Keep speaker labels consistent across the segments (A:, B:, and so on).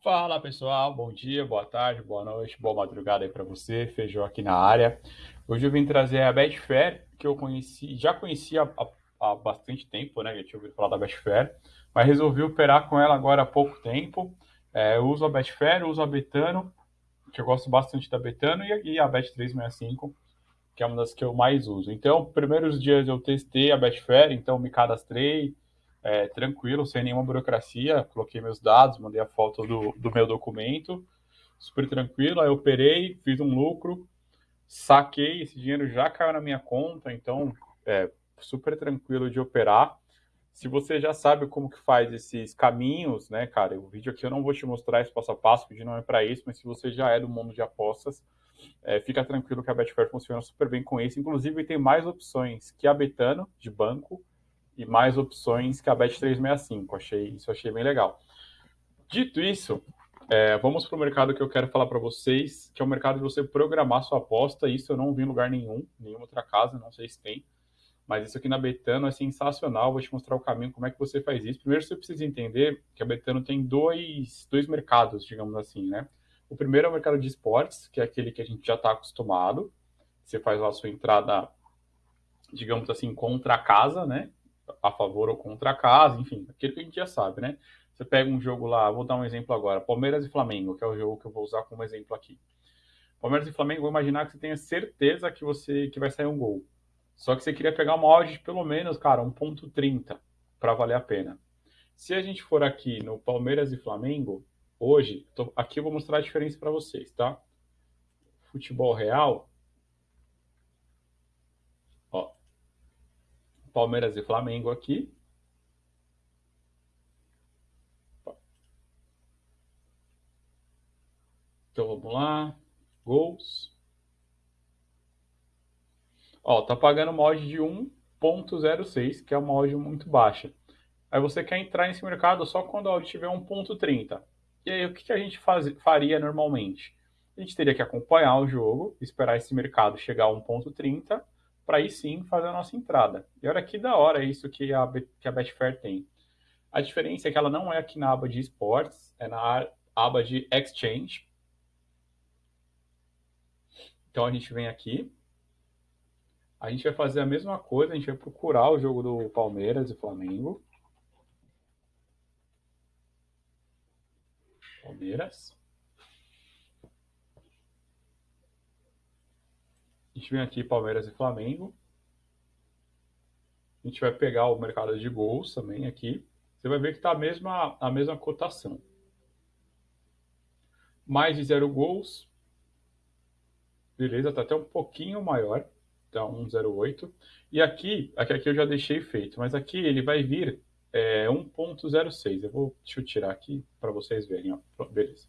A: Fala pessoal, bom dia, boa tarde, boa noite, boa madrugada aí para você, Feijão aqui na área. Hoje eu vim trazer a Betfair, que eu conheci, já conhecia há, há bastante tempo, né? Já tinha ouvido falar da Betfair, mas resolvi operar com ela agora há pouco tempo. É, eu uso a Betfair, uso a Betano, que eu gosto bastante da Betano, e a Bet365, que é uma das que eu mais uso. Então, primeiros dias eu testei a Betfair, então me cadastrei, é, tranquilo, sem nenhuma burocracia. Coloquei meus dados, mandei a foto do, do meu documento, super tranquilo. Aí operei, fiz um lucro, saquei, esse dinheiro já caiu na minha conta, então é super tranquilo de operar. Se você já sabe como que faz esses caminhos, né, cara, o vídeo aqui eu não vou te mostrar esse passo a passo, o vídeo não é para isso, mas se você já é do mundo de apostas, é, fica tranquilo que a Betfair funciona super bem com isso. Inclusive tem mais opções que a Betano, de banco, e mais opções que a Bet365. Achei, isso achei bem legal. Dito isso, é, vamos para o mercado que eu quero falar para vocês, que é o mercado de você programar sua aposta. Isso eu não vi em lugar nenhum, nenhuma outra casa, não sei se tem. Mas isso aqui na Betano é sensacional. Vou te mostrar o caminho, como é que você faz isso. Primeiro, você precisa entender que a Betano tem dois, dois mercados, digamos assim, né? O primeiro é o mercado de esportes, que é aquele que a gente já está acostumado. Você faz lá a sua entrada, digamos assim, contra a casa, né? A favor ou contra a casa, enfim, aquilo que a gente já sabe, né? Você pega um jogo lá, vou dar um exemplo agora, Palmeiras e Flamengo, que é o jogo que eu vou usar como exemplo aqui. Palmeiras e Flamengo, vou imaginar que você tenha certeza que você que vai sair um gol. Só que você queria pegar uma odd de pelo menos, cara, 1.30 para valer a pena. Se a gente for aqui no Palmeiras e Flamengo, hoje, tô, aqui eu vou mostrar a diferença para vocês, tá? Futebol real, Palmeiras e Flamengo aqui. Então vamos lá. Gols. Ó, tá pagando uma odd de 1.06, que é uma odd muito baixa. Aí você quer entrar nesse mercado só quando a odd tiver 1.30. E aí o que, que a gente faz, faria normalmente? A gente teria que acompanhar o jogo, esperar esse mercado chegar a 1.30 para aí sim fazer a nossa entrada. E olha que da hora isso que a, que a Betfair tem. A diferença é que ela não é aqui na aba de esportes, é na aba de exchange. Então a gente vem aqui, a gente vai fazer a mesma coisa, a gente vai procurar o jogo do Palmeiras e Flamengo. Palmeiras. A gente vem aqui Palmeiras e Flamengo. A gente vai pegar o mercado de gols também aqui. Você vai ver que está a mesma, a mesma cotação. Mais de zero gols. Beleza, está até um pouquinho maior. Tá 1,08. E aqui, aqui, aqui eu já deixei feito, mas aqui ele vai vir é, 1.06. Eu vou, deixa eu tirar aqui para vocês verem. Ó. Beleza.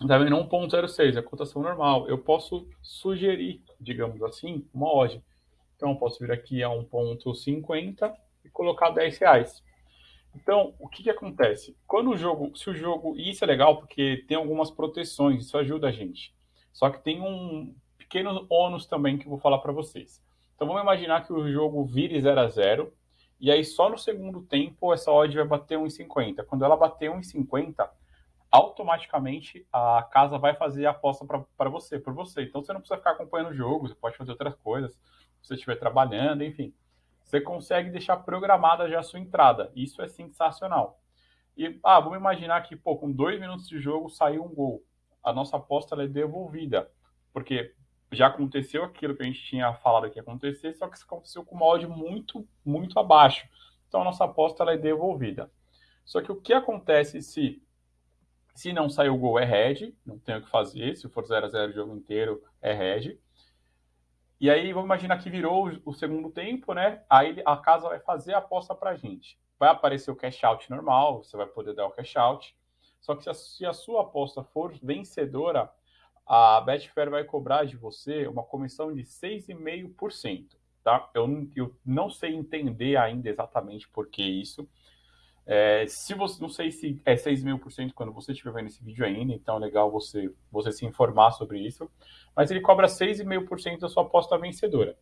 A: Está vendo 1.06, é a cotação normal. Eu posso sugerir, digamos assim, uma odd. Então, eu posso vir aqui a 1.50 e colocar 10 reais. Então, o que, que acontece? Quando o jogo, se o jogo, e isso é legal porque tem algumas proteções, isso ajuda a gente. Só que tem um pequeno ônus também que eu vou falar para vocês. Então, vamos imaginar que o jogo vire 0 a 0 e aí só no segundo tempo essa odd vai bater 1,50. Quando ela bater 1,50, automaticamente a casa vai fazer a aposta para você, por você. Então você não precisa ficar acompanhando o jogo, você pode fazer outras coisas, se você estiver trabalhando, enfim. Você consegue deixar programada já a sua entrada. Isso é sensacional. E, ah, vamos imaginar que, pô, com dois minutos de jogo saiu um gol. A nossa aposta é devolvida. Porque já aconteceu aquilo que a gente tinha falado que ia acontecer, só que isso aconteceu com uma odd muito, muito abaixo. Então a nossa aposta é devolvida. Só que o que acontece se se não sair o gol, é red, não tem o que fazer. Se for 0 a 0 o jogo inteiro, é red. E aí, vamos imaginar que virou o segundo tempo, né? Aí a casa vai fazer a aposta pra gente. Vai aparecer o cash out normal, você vai poder dar o cash out. Só que se a, se a sua aposta for vencedora, a Betfair vai cobrar de você uma comissão de 6,5%. Tá? Eu, eu não sei entender ainda exatamente por que isso. É, se você, não sei se é 6 mil por cento quando você estiver vendo esse vídeo ainda, então é legal você, você se informar sobre isso. Mas ele cobra 6,5% da sua aposta vencedora.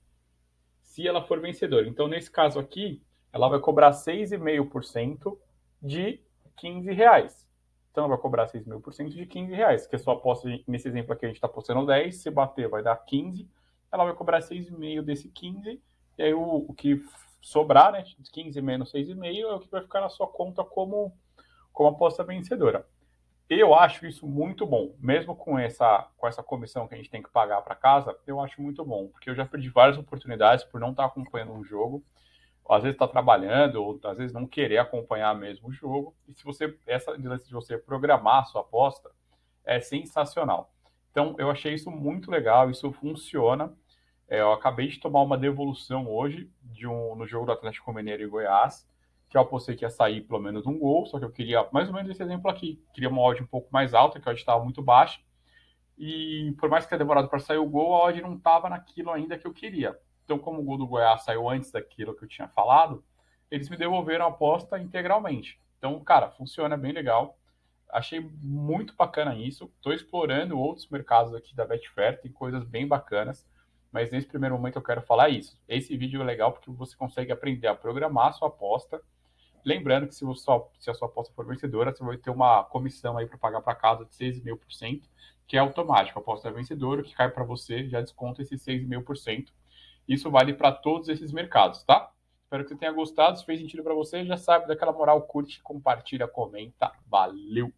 A: Se ela for vencedora. Então, nesse caso aqui, ela vai cobrar 6,5% de 15 reais. Então vai cobrar 6 mil por cento de 15 reais, que a sua aposta, nesse exemplo aqui, a gente está apostando 10, se bater vai dar 15, ela vai cobrar 6,5 desse 15, e aí o, o que sobrar, né, 15 menos 6,5, é o que vai ficar na sua conta como, como aposta vencedora. Eu acho isso muito bom, mesmo com essa, com essa comissão que a gente tem que pagar para casa, eu acho muito bom, porque eu já perdi várias oportunidades por não estar tá acompanhando um jogo, às vezes está trabalhando, ou às vezes não querer acompanhar mesmo o jogo, e se você, essa de você programar a sua aposta, é sensacional. Então, eu achei isso muito legal, isso funciona, é, eu acabei de tomar uma devolução hoje de um, no jogo do Atlético Mineiro e Goiás, que eu apostei que ia sair pelo menos um gol, só que eu queria mais ou menos esse exemplo aqui. Queria uma odd um pouco mais alta, que a odd estava muito baixa. E por mais que tenha demorado para sair o gol, a odd não estava naquilo ainda que eu queria. Então, como o gol do Goiás saiu antes daquilo que eu tinha falado, eles me devolveram a aposta integralmente. Então, cara, funciona bem legal. Achei muito bacana isso. Estou explorando outros mercados aqui da Betfair, tem coisas bem bacanas mas nesse primeiro momento eu quero falar isso. Esse vídeo é legal porque você consegue aprender a programar a sua aposta. Lembrando que se, você, se a sua aposta for vencedora, você vai ter uma comissão aí para pagar para casa de 6,5%, que é automático. A aposta é vencedora, o que cai para você já desconta esses 6,5%. Isso vale para todos esses mercados, tá? Espero que você tenha gostado. Se fez sentido para você, já sabe daquela moral, curte, compartilha, comenta. Valeu!